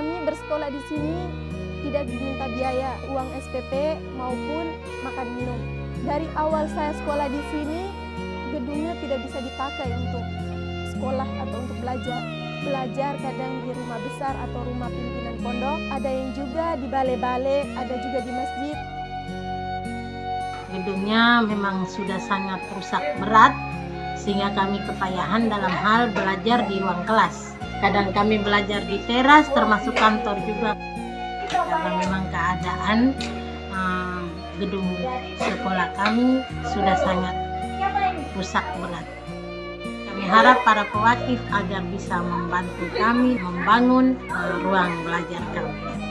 Kami bersekolah di sini tidak diminta biaya uang SPP maupun makan minum. Dari awal saya sekolah di sini, gedungnya tidak bisa dipakai untuk sekolah atau untuk belajar. Belajar kadang di rumah besar atau rumah pimpinan pondok, ada yang juga di balai-balai, ada juga di masjid. Gedungnya memang sudah sangat rusak berat sehingga kami kepayahan dalam hal belajar di ruang kelas. Kadang kami belajar di teras termasuk kantor juga karena memang keadaan uh, gedung sekolah kami sudah sangat rusak berat. Kami harap para pewakif agar bisa membantu kami membangun uh, ruang belajar kami.